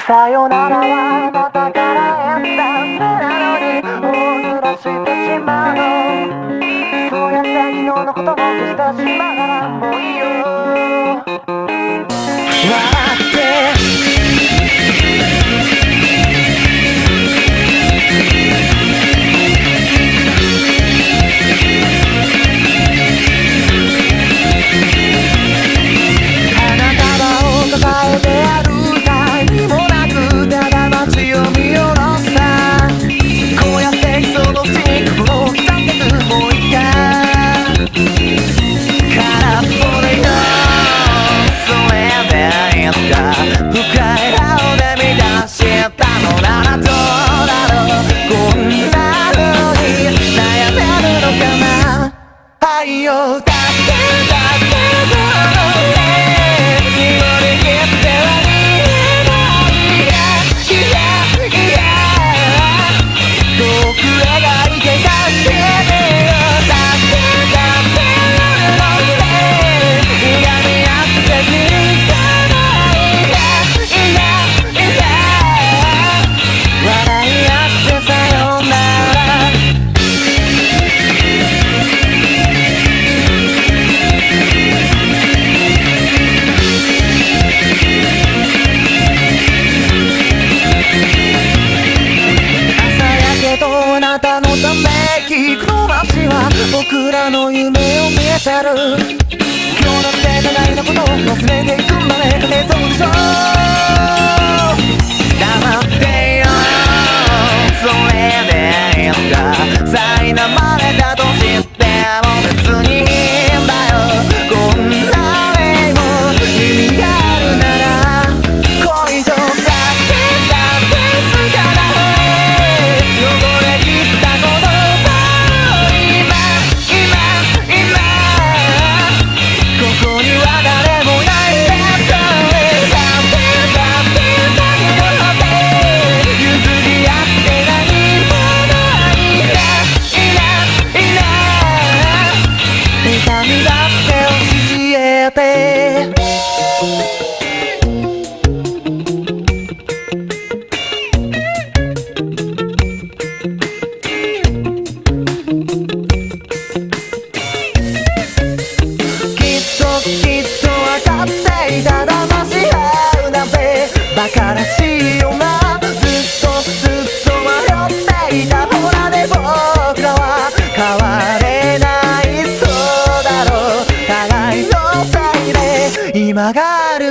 さよなら。はまたから。演算なのに大ずら。してしまうのそうやって昨日のことを消してしまうなら。もういいよ腐る。今日なんて互いのことを忘れていくまで映像でしょ。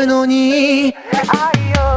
のに。愛を